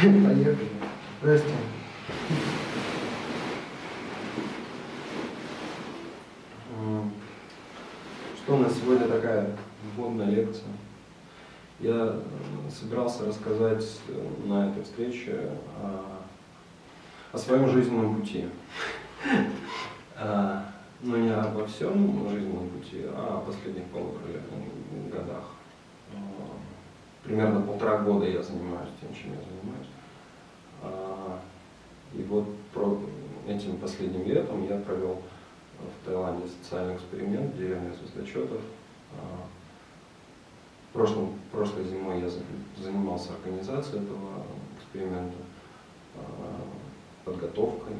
Поехали. Здрасте. Что у нас сегодня такая вводная лекция? Я э, собирался рассказать э, на этой встрече о, о своем жизненном пути. А, Но ну, не обо всем жизненном пути, а о последних полутора годах. А, примерно полтора года я занимаюсь тем, чем я занимаюсь. А, и вот этим последним летом я провел в Таиланде социальный эксперимент деревне Звездочетов. Прошлым, прошлой зимой я занимался организацией этого эксперимента, подготовкой.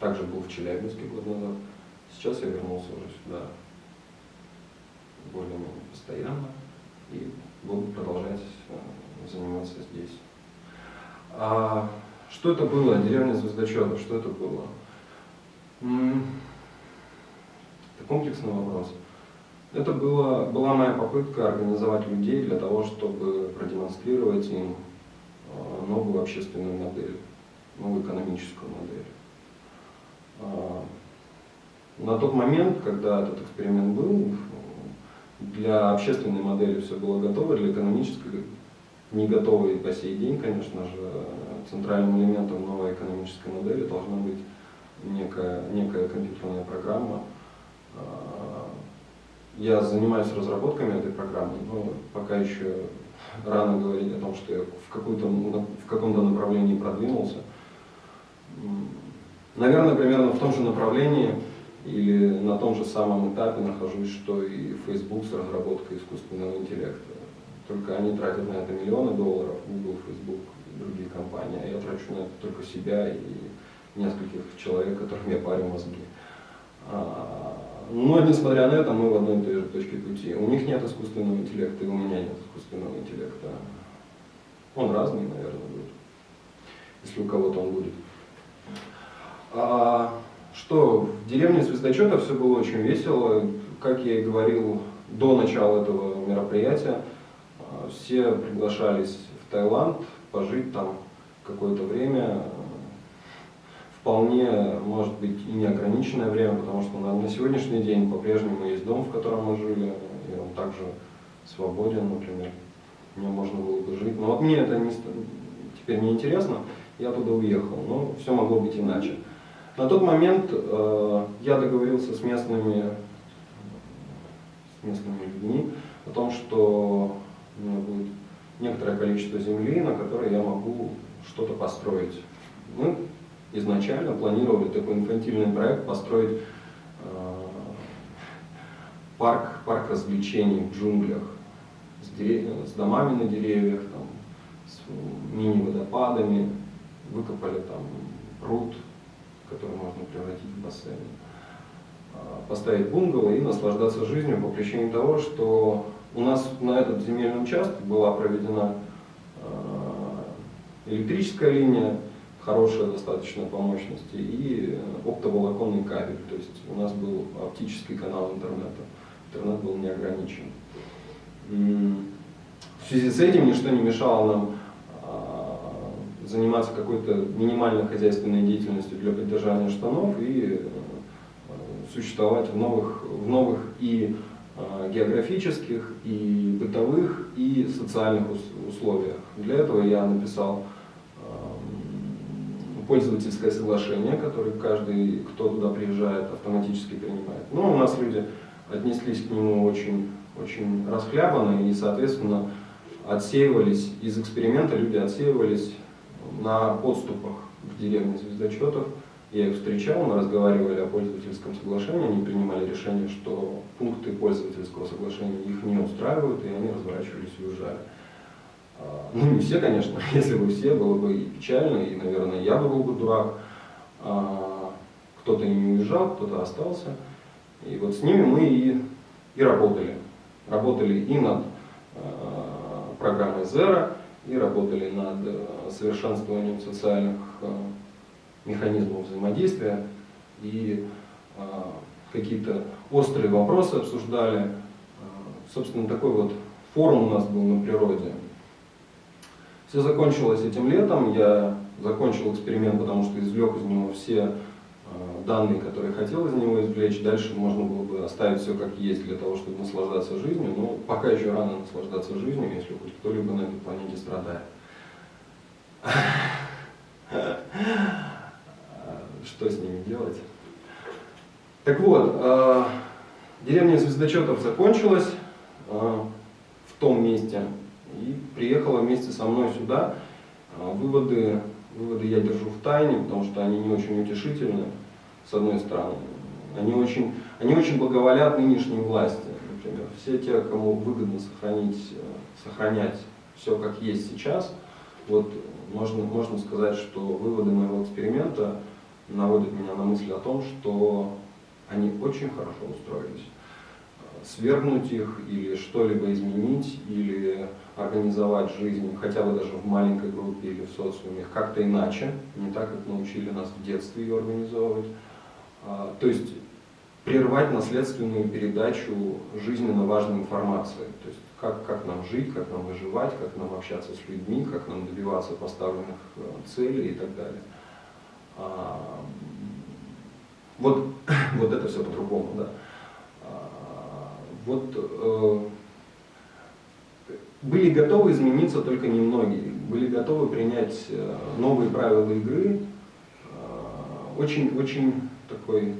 Также был в Челябинске год назад. Сейчас я вернулся уже сюда более-менее постоянно и буду продолжать заниматься здесь. А что это было? Деревня Звездочетов, что это было? Это комплексный вопрос. Это было, была моя попытка организовать людей для того, чтобы продемонстрировать им а, новую общественную модель, новую экономическую модель. А, на тот момент, когда этот эксперимент был, для общественной модели все было готово, для экономической не готово и по сей день, конечно же, центральным элементом новой экономической модели должна быть некая, некая компьютерная программа. А, я занимаюсь разработками этой программы, но пока еще рано говорить о том, что я в, в каком-то направлении продвинулся. Наверное, примерно в том же направлении или на том же самом этапе нахожусь, что и Facebook с разработкой искусственного интеллекта. Только они тратят на это миллионы долларов, Google, Facebook и другие компании, а я трачу на это только себя и нескольких человек, которым я парю мозги. А, но, несмотря на это, мы в одной и той же точке пути. У них нет искусственного интеллекта, и у меня нет искусственного интеллекта. Он разный, наверное, будет, если у кого-то он будет. Что, в деревне Звездочета все было очень весело. Как я и говорил до начала этого мероприятия, а, все приглашались в Таиланд пожить там какое-то время, вполне может быть и неограниченное время, потому что на, на сегодняшний день по-прежнему есть дом, в котором мы жили, и он также свободен, например, в нем можно было бы жить. Но вот мне это не, теперь не интересно, я туда уехал, но все могло быть иначе. На тот момент э, я договорился с местными, с местными людьми о том, что у меня будет некоторое количество земли, на которой я могу что-то построить. Мы изначально планировали такой инфантильный проект построить э, парк, парк развлечений в джунглях с, дерев... с домами на деревьях, там, с мини-водопадами, выкопали там пруд, который можно превратить в бассейн, а, поставить бунгало и наслаждаться жизнью по причине того, что у нас на этот земельный участок была проведена а, электрическая линия, хорошая достаточно по мощности, и оптоволоконный кабель, то есть у нас был оптический канал интернета, интернет был не ограничен. В связи с этим ничто не мешало нам заниматься какой-то минимальной хозяйственной деятельностью для поддержания штанов и э, существовать в новых, в новых и э, географических, и бытовых, и социальных условиях. Для этого я написал эм, пользовательское соглашение, которое каждый, кто туда приезжает, автоматически принимает. Но ну, у нас люди отнеслись к нему очень, очень расхлябанно и, соответственно, отсеивались из эксперимента, люди отсеивались на подступах к деревне звездочетов. Я их встречал, мы разговаривали о пользовательском соглашении, они принимали решение, что пункты пользовательского соглашения их не устраивают, и они разворачивались и уезжали. А, ну, не все, конечно, если бы все, было бы и печально, и, наверное, я бы был бы дурак. А, кто-то не уезжал, кто-то остался. И вот с ними мы и, и работали. Работали и над а, программой Zero, и работали над э, совершенствованием социальных э, механизмов взаимодействия и э, какие-то острые вопросы обсуждали. Собственно, такой вот форум у нас был на природе. Все закончилось этим летом, я закончил эксперимент, потому что извлек из него все данные, которые хотел из него извлечь. Дальше можно было бы оставить все как есть для того, чтобы наслаждаться жизнью. Но пока еще рано наслаждаться жизнью, если хоть кто-либо на этой планете страдает. Что с ними делать? Так вот, э, деревня звездочетов закончилась э, в том месте и приехала вместе со мной сюда. Э, выводы, выводы я держу в тайне, потому что они не очень утешительны, с одной стороны. Они очень, они очень благоволят нынешней власти. Например, все те, кому выгодно сохранить, сохранять все как есть сейчас, вот можно, можно сказать, что выводы моего эксперимента наводят меня на мысль о том, что они очень хорошо устроились. Свергнуть их или что-либо изменить, или организовать жизнь хотя бы даже в маленькой группе или в социуме как-то иначе, не так, как научили нас в детстве ее организовывать. А, то есть прервать наследственную передачу жизненно важной информации. То есть как, как нам жить, как нам выживать, как нам общаться с людьми, как нам добиваться поставленных э, целей и так далее. А, вот, вот это все по-другому, да. А, вот э, были готовы измениться только немногие, были готовы принять э, новые правила игры, очень, очень такой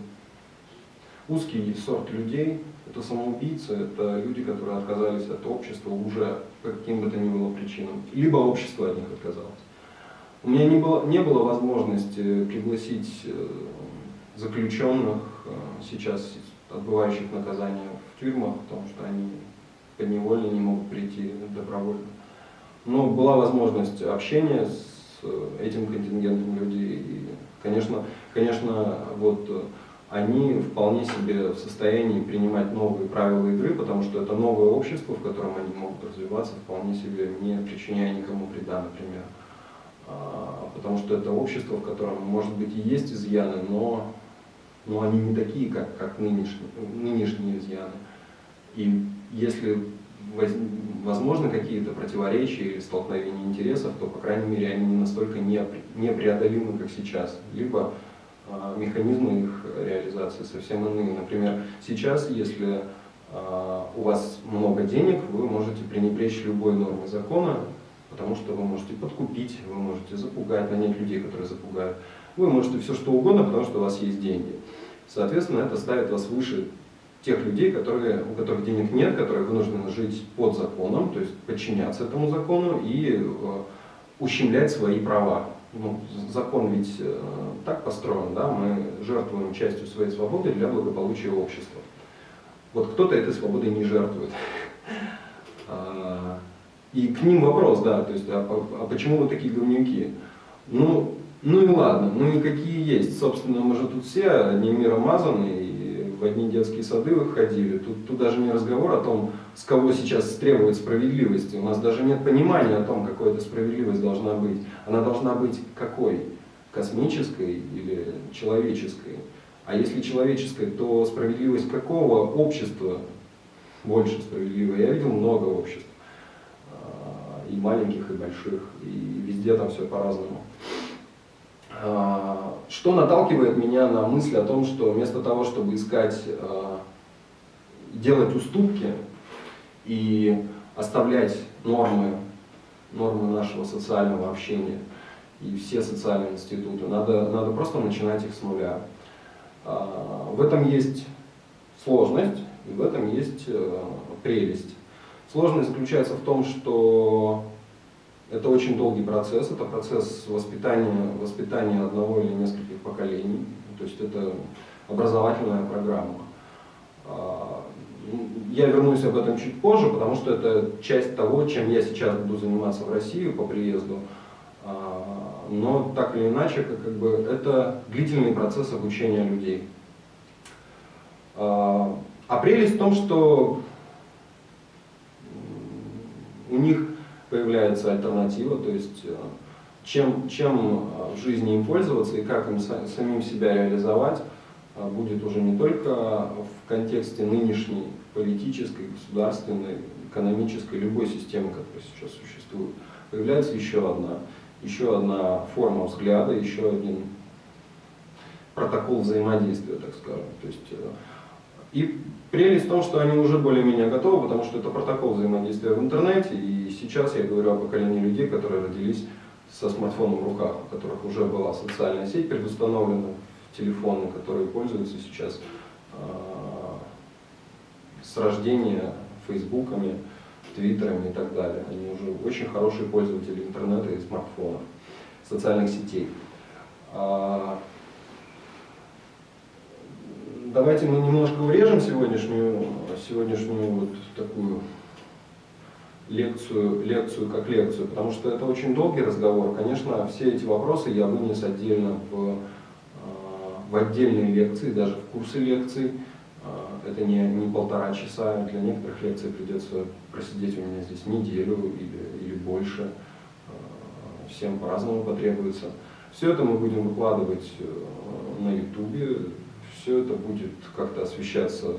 узкий сорт людей, это самоубийцы, это люди, которые отказались от общества уже по каким бы то ни было причинам, либо общество от них отказалось. У меня не было, не было возможности пригласить заключенных, э, сейчас отбывающих наказание в тюрьмах, потому что они подневольно не могут прийти добровольно. Но была возможность общения с э, этим контингентом людей. И, конечно, конечно, вот э, они вполне себе в состоянии принимать новые правила игры, потому что это новое общество, в котором они могут развиваться, вполне себе не причиняя никому вреда, например. А, потому что это общество, в котором, может быть, и есть изъяны, но но они не такие, как, как нынешние, нынешние изъяны. И если возможны какие-то противоречия или столкновения интересов, то, по крайней мере, они не настолько непреодолимы, как сейчас. Либо механизмы их реализации совсем иные. Например, сейчас, если э, у вас много денег, вы можете пренебречь любой нормой закона, потому что вы можете подкупить, вы можете запугать, нанять людей, которые запугают. Вы можете все что угодно, потому что у вас есть деньги. Соответственно, это ставит вас выше тех людей, которые, у которых денег нет, которые вынуждены жить под законом, то есть подчиняться этому закону и э, ущемлять свои права. Ну, закон ведь э, так построен, да, мы жертвуем частью своей свободы для благополучия общества. Вот кто-то этой свободой не жертвует. А, и к ним вопрос, да, то есть, а, а почему вы такие говнюки? Ну, ну и ладно, ну и какие есть. Собственно, мы же тут все одним миром мазаны, и в одни детские сады выходили. Тут, тут даже не разговор о том, с кого сейчас требует справедливости. У нас даже нет понимания о том, какой эта справедливость должна быть. Она должна быть какой? Космической или человеческой? А если человеческой, то справедливость какого общества больше справедливая? Я видел много обществ. А, и маленьких, и больших. И везде там все по-разному. А, что наталкивает меня на мысль о том, что вместо того, чтобы искать, а, делать уступки и оставлять нормы, нормы нашего социального общения и все социальные институты, надо, надо просто начинать их с нуля. А, в этом есть сложность и в этом есть прелесть. Сложность заключается в том, что это очень долгий процесс, это процесс воспитания, воспитания одного или нескольких поколений, то есть это образовательная программа. Я вернусь об этом чуть позже, потому что это часть того, чем я сейчас буду заниматься в Россию по приезду. А, но так или иначе, как, бы, это длительный процесс обучения людей. А, прелесть в том, что у них появляется альтернатива, то есть э, чем, чем э, в жизни им пользоваться и как им самим себя реализовать, будет уже не только в контексте нынешней политической, государственной, экономической, любой системы, которая сейчас существует. появляется еще одна, еще одна форма взгляда, еще один протокол взаимодействия, так скажем. То есть, э, и прелесть в том, что они уже более-менее готовы, потому что это протокол взаимодействия в интернете, и сейчас я говорю о поколении людей, которые родились со смартфоном в руках, у которых уже была социальная сеть предустановлена в телефоны, которые пользуются сейчас э, с рождения фейсбуками, твиттерами и так далее. Они уже очень хорошие пользователи интернета и смартфонов, социальных сетей. А, давайте мы немножко урежем сегодняшнюю, сегодняшнюю вот такую лекцию, лекцию как лекцию, потому что это очень долгий разговор. Конечно, все эти вопросы я вынес отдельно в, а, в отдельные лекции, даже в курсы лекций. А, это не, не полтора часа, для некоторых лекций придется просидеть у меня здесь неделю или, или больше. А, всем по-разному потребуется. Все это мы будем выкладывать э, на ютубе, все это будет как-то освещаться,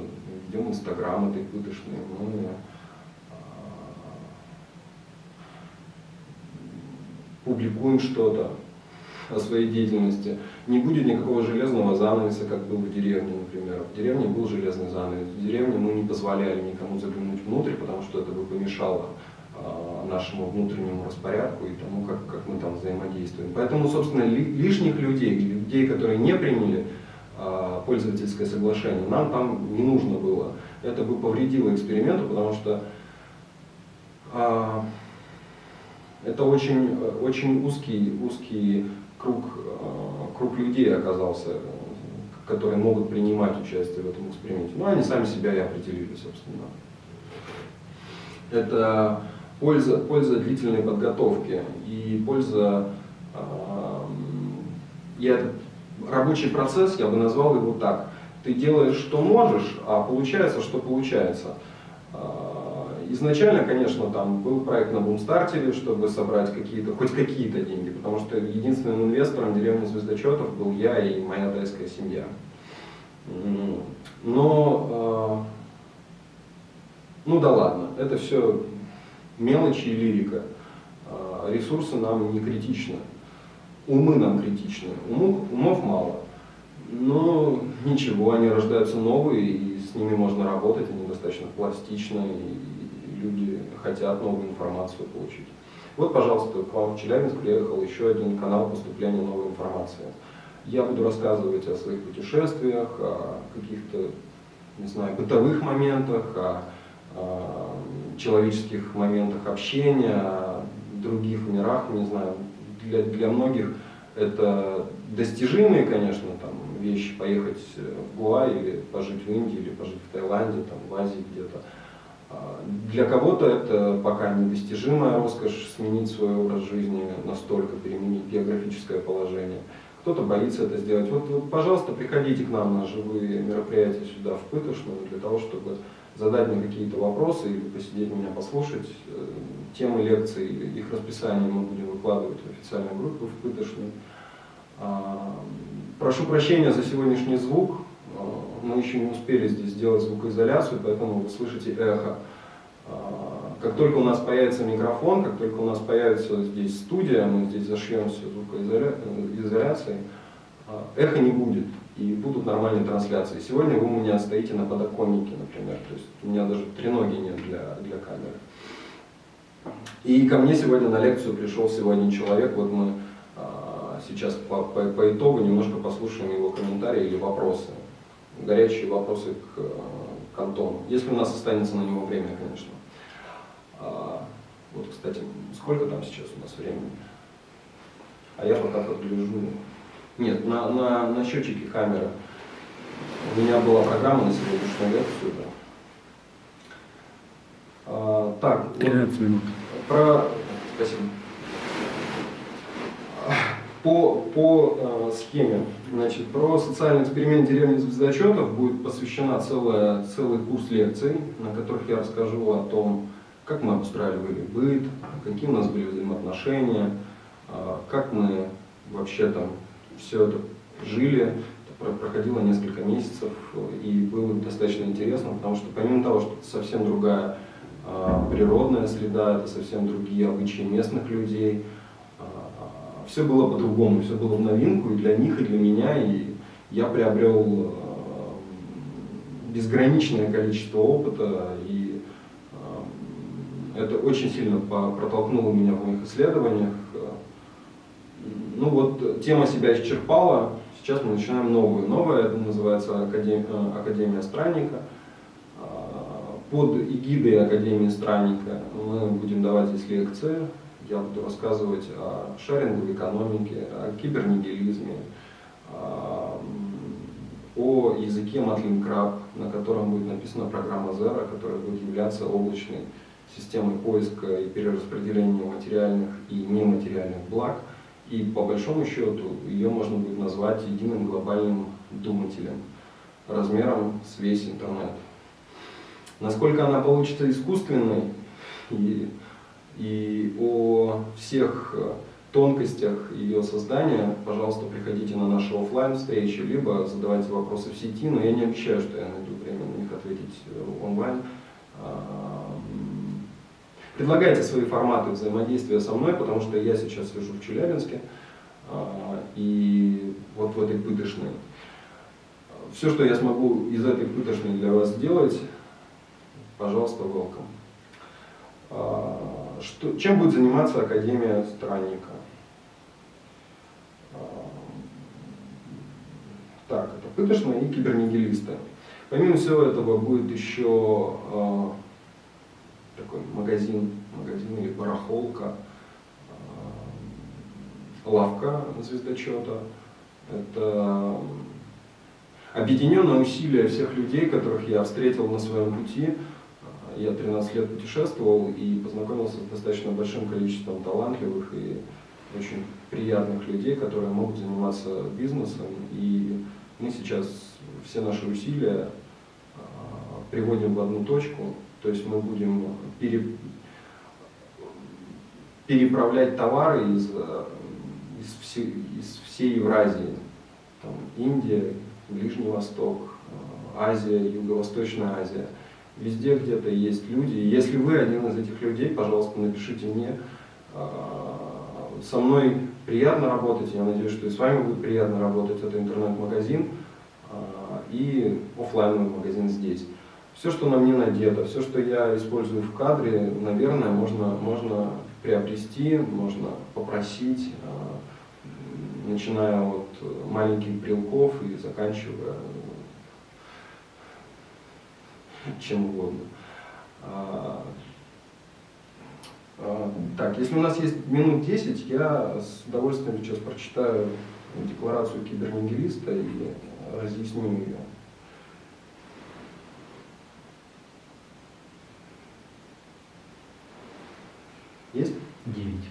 ведем инстаграм этой пытошной, мы а, публикуем что-то о своей деятельности. Не будет никакого железного занавеса, как был в деревне, например. В деревне был железный занавес. В деревне мы не позволяли никому заглянуть внутрь, потому что это бы помешало э, нашему внутреннему распорядку и тому, как, как мы там взаимодействуем. Поэтому, собственно, ли, лишних людей, людей, которые не приняли э, пользовательское соглашение, нам там не нужно было. Это бы повредило эксперименту, потому что э, это очень, очень узкий, узкий круг, э, круг людей оказался, которые могут принимать участие в этом эксперименте. Ну, они сами себя и определили, собственно. Это польза, польза длительной подготовки и польза... И этот рабочий процесс, я бы назвал его так. Ты делаешь, что можешь, а получается, что получается. Изначально, конечно, там был проект на бумстартере, чтобы собрать какие-то, хоть какие-то деньги, потому что единственным инвестором деревни Звездочетов был я и моя тайская семья. Но, а, ну да ладно, это все мелочи и лирика. А, ресурсы нам не критичны, умы нам критичны, умов, умов мало. Но ничего, они рождаются новые, и с ними можно работать, они достаточно пластичны, и люди хотят новую информацию получить. Вот, пожалуйста, к вам в Челябинск приехал еще один канал поступления новой информации. Я буду рассказывать о своих путешествиях, о каких-то, не знаю, бытовых моментах, о, о человеческих моментах общения, о других мирах, не знаю. Для, для многих это достижимые, конечно, там, вещи, поехать в Гуа или пожить в Индии, или пожить в Таиланде, там, в Азии где-то. Для кого-то это пока недостижимая роскошь сменить свой образ жизни настолько, переменить географическое положение. Кто-то боится это сделать. Вот, пожалуйста, приходите к нам на живые мероприятия сюда, в Пытошную, для того, чтобы задать мне какие-то вопросы или посидеть меня послушать. Э, темы лекций, их расписание мы будем выкладывать в официальную группу в Пытошную. А, прошу прощения за сегодняшний звук мы еще не успели здесь сделать звукоизоляцию, поэтому вы слышите эхо. А, как только у нас появится микрофон, как только у нас появится здесь студия, мы здесь зашьем все звукоизоляцией, а, эхо не будет и будут нормальные трансляции. Сегодня вы у меня стоите на подоконнике, например, то есть у меня даже треноги нет для, для камеры. И ко мне сегодня на лекцию пришел сегодня человек, вот мы а, сейчас по, по, по итогу немножко послушаем его комментарии или вопросы горячие вопросы к, к Антону, если у нас останется на него время, конечно. А, вот, кстати, сколько там сейчас у нас времени? А я пока подгляжу. Нет, на, на, на счетчике камеры. У меня была программа на сегодняшнюю лекцию. Да. А, так, 13 вот, минут. Про... Спасибо. По, по э, схеме, значит, про социальный эксперимент деревни звездочетов будет посвящена целая, целый курс лекций, на которых я расскажу о том, как мы обустраивали быт, какие у нас были взаимоотношения, э, как мы вообще там все это жили. Это проходило несколько месяцев и было достаточно интересно, потому что помимо того, что это совсем другая а, природная среда, это совсем другие обычаи местных людей. Все было по-другому, все было в новинку и для них, и для меня, и я приобрел безграничное количество опыта, и это очень сильно протолкнуло меня в моих исследованиях. Ну вот, тема себя исчерпала, Сейчас мы начинаем новую. Новая, это называется Академия, э, Академия Странника. Под эгидой Академии Странника мы будем давать здесь лекции. Я буду рассказывать о шеринговой экономике, о кибернигилизме, о языке Matlin Crab, на котором будет написана программа Zero, которая будет являться облачной системой поиска и перераспределения материальных и нематериальных благ – и по большому счету ее можно будет назвать единым глобальным думателем размером с весь интернет. Насколько она получится искусственной и, и о всех тонкостях ее создания, пожалуйста, приходите на наши офлайн встречи, либо задавайте вопросы в сети, но я не обещаю, что я найду время на них ответить э, онлайн. А, Предлагайте свои форматы взаимодействия со мной, потому что я сейчас сижу в Челябинске, а, и вот в этой пытошной. Все, что я смогу из этой пытошной для вас сделать, пожалуйста, welcome. А, что, чем будет заниматься Академия Странника? А, так, это пытошные и кибернигилисты. Помимо всего этого будет еще такой магазин, магазин или барахолка, э, лавка звездочета. Это объединенное усилие всех людей, которых я встретил на своем пути. Я 13 лет путешествовал и познакомился с достаточно большим количеством талантливых и очень приятных людей, которые могут заниматься бизнесом. И мы сейчас все наши усилия э, приводим в одну точку, то есть мы будем пере, переправлять товары из, из, все, из всей Евразии. Там, Индия, Ближний Восток, Азия, Юго-Восточная Азия. Везде где-то есть люди. Если вы один из этих людей, пожалуйста, напишите мне. А, со мной приятно работать, я надеюсь, что и с вами будет приятно работать. Это интернет-магазин а, и офлайновый магазин здесь все, что на мне надето, все, что я использую в кадре, наверное, можно, можно приобрести, можно попросить, а, начиная от маленьких брелков и заканчивая чем угодно. А, а, так, если у нас есть минут 10, я с удовольствием сейчас прочитаю декларацию кибернигилиста и разъясню ее. Есть? Девять.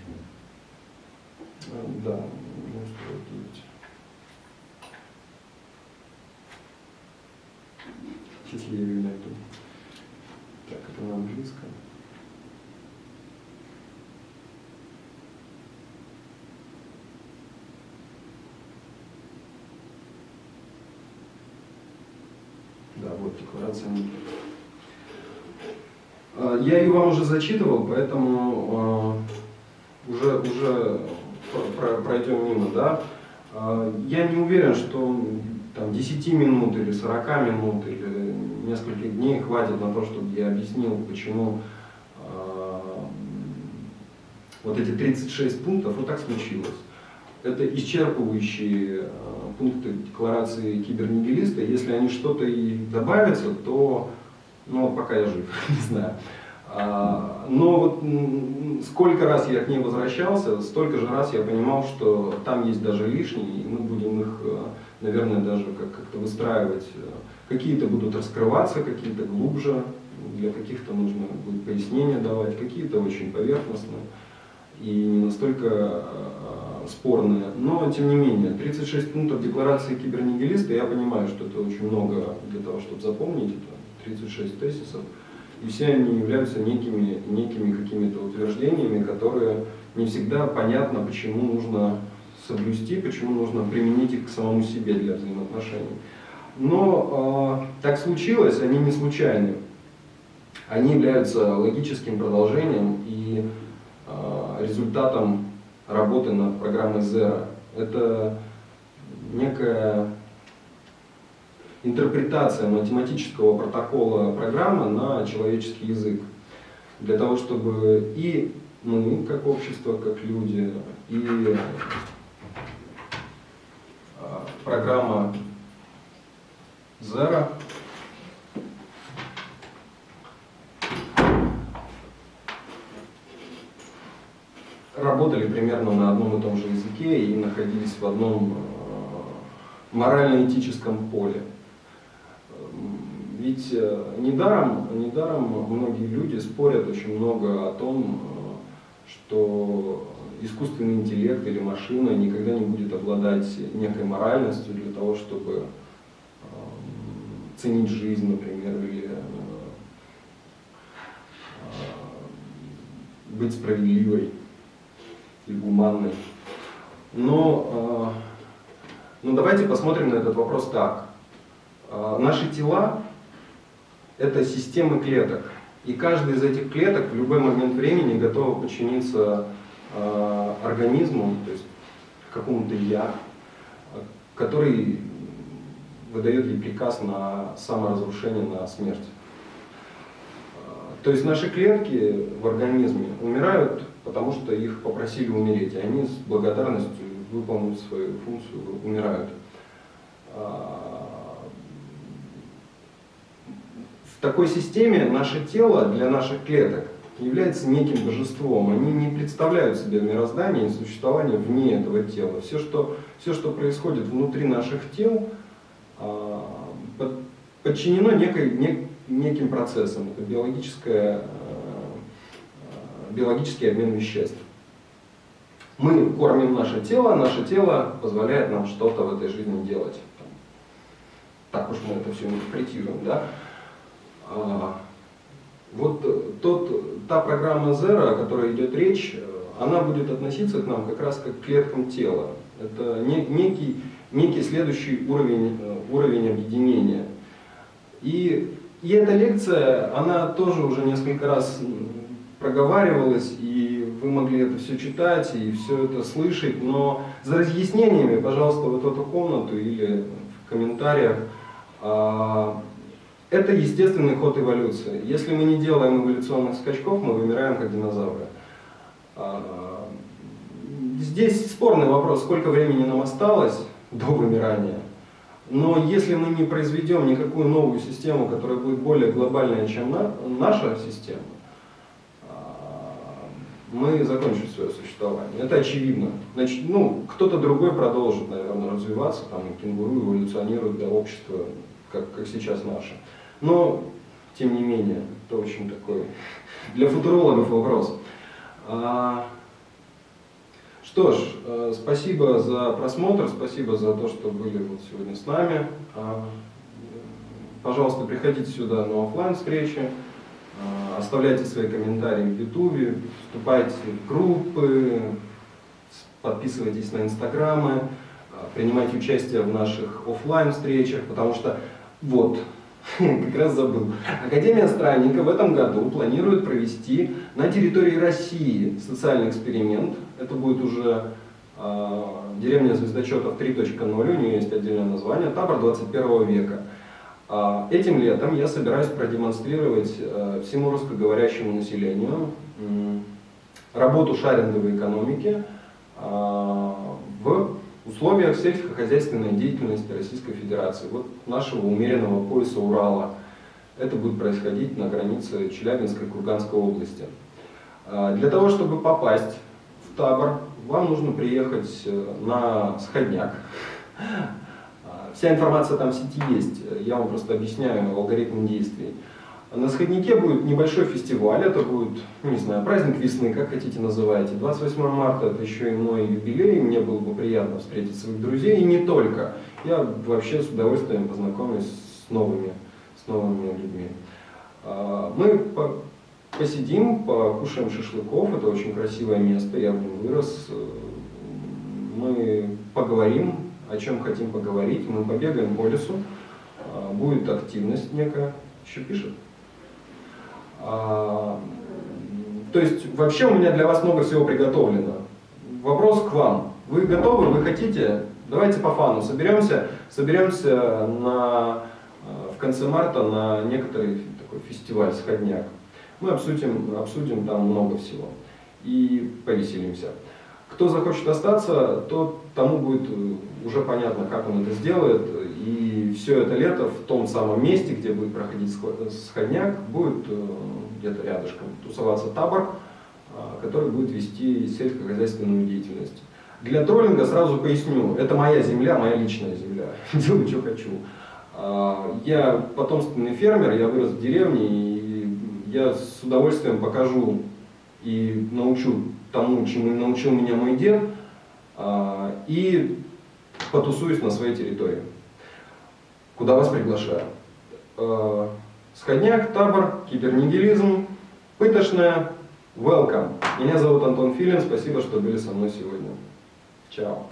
А, да, не успел девять. Сейчас я ее найду. Так, это на английском. Да, декларация а, я ее вам уже зачитывал, поэтому э, уже, уже пройдем мимо. Да? Э, я не уверен, что там, 10 минут или 40 минут или нескольких дней хватит на то, чтобы я объяснил, почему э, вот эти 36 пунктов, вот так случилось. Это исчерпывающие пункты декларации кибернигилиста. Если они что-то и добавятся, то ну пока я жив, не знаю. А, но вот сколько раз я к ней возвращался, столько же раз я понимал, что там есть даже лишние, и мы будем их, э, наверное, даже как-то выстраивать. Какие-то будут раскрываться, какие-то глубже, для каких-то нужно будет пояснения давать, какие-то очень поверхностные и не настолько э, спорные. Но, тем не менее, 36 пунктов декларации кибернигилиста, я понимаю, что это очень много для того, чтобы запомнить это 36 тезисов, и все они являются некими, некими какими-то утверждениями, которые не всегда понятно, почему нужно соблюсти, почему нужно применить их к самому себе для взаимоотношений. Но э, так случилось, они не случайны. они являются логическим продолжением и э, результатом работы над программой Zero. Это некая интерпретация математического протокола программы на человеческий язык. Для того, чтобы и мы, как общество, как люди, и а, программа Zero работали примерно на одном и том же языке и находились в одном а, морально-этическом поле. Ведь э, недаром, недаром многие люди спорят очень много о том, э, что искусственный интеллект или машина никогда не будет обладать некой моральностью для того, чтобы э, ценить жизнь, например, или быть справедливой и гуманной. Но, но давайте посмотрим на этот вопрос так. Наши тела это системы клеток. И каждый из этих клеток в любой момент времени готова подчиниться э, организму, то есть какому-то я, который выдает ей приказ на саморазрушение, на смерть. То есть наши клетки в организме умирают, потому что их попросили умереть, и они с благодарностью выполнив свою функцию умирают. такой системе наше тело для наших клеток является неким божеством. Они не представляют себе мироздание и существование вне этого тела. Все, что, все, что происходит внутри наших тел, а, подчинено некой, нек, неким процессам. Это биологическое, а, биологический обмен веществ. Мы кормим наше тело, наше тело позволяет нам что-то в этой жизни делать. Так уж мы это все интерпретируем. Да? А, вот э, тот, та программа Zero, о которой идет речь, э, она будет относиться к нам как раз как к клеткам тела. Это некий, некий следующий уровень, э, уровень объединения. И, и эта лекция, она тоже уже несколько раз проговаривалась, и вы могли это все читать и все это слышать, но за разъяснениями, пожалуйста, вот в эту комнату или в комментариях а, это естественный ход эволюции. Если мы не делаем эволюционных скачков, мы вымираем как динозавры. А, здесь спорный вопрос, сколько времени нам осталось до вымирания. Но если мы не произведем никакую новую систему, которая будет более глобальная, чем наша система, а, мы закончим свое существование. Это очевидно. Значит, ну, кто-то другой продолжит, наверное, развиваться, там, кенгуру эволюционирует для общества, как, как сейчас наше. Но, тем не менее, это очень такой для футурологов вопрос. Что ж, э, спасибо за просмотр, спасибо за то, что были вот сегодня с нами. А, пожалуйста, приходите сюда на офлайн встречи, а, оставляйте свои комментарии в Ютубе, вступайте в группы, подписывайтесь на инстаграмы, принимайте участие в наших офлайн встречах, потому что вот, как раз забыл. Академия Странника в этом году планирует провести на территории России социальный эксперимент. Это будет уже э, деревня звездочетов 3.0, у нее есть отдельное название, табор 21 века. Э, этим летом я собираюсь продемонстрировать э, всему русскоговорящему населению э, работу шаринговой экономики э, в условиях сельскохозяйственной деятельности Российской Федерации, вот нашего умеренного пояса Урала. Это будет происходить на границе Челябинской и Курганской области. Для того, чтобы попасть табор, вам нужно приехать э, на сходняк. Вся информация там в сети есть, я вам просто объясняю алгоритм действий. На Сходнике будет небольшой фестиваль, это будет, не знаю, праздник весны, как хотите называйте. 28 марта это еще и мой юбилей, мне было бы приятно встретить своих друзей, и не только. Я вообще с удовольствием познакомлюсь с новыми, с новыми людьми. А, мы посидим, покушаем шашлыков, это очень красивое место, я в вырос. Мы поговорим, о чем хотим поговорить, мы побегаем по лесу, а, будет активность некая, еще пишет. А, то есть вообще у меня для вас много всего приготовлено. Вопрос к вам. Вы готовы, вы хотите? Давайте по фану соберемся, соберемся на, в конце марта на некоторый такой фестиваль «Сходняк». Мы обсудим, обсудим там много всего и повеселимся. Кто захочет остаться, то тому будет уже понятно, как он это сделает. И все это лето в том самом месте, где будет проходить сходняк, будет э, где-то рядышком тусоваться табор, э, который будет вести сельскохозяйственную деятельность. Для троллинга сразу поясню, это моя земля, моя личная земля, делаю, что хочу. А, я потомственный фермер, я вырос в деревне, и я с удовольствием покажу и научу тому, чему научил меня мой дед, а, и потусуюсь на своей территории, куда вас приглашаю. А, сходняк, табор, кибернигилизм, пытошная, welcome. Меня зовут Антон Филин, спасибо, что были со мной сегодня. Чао.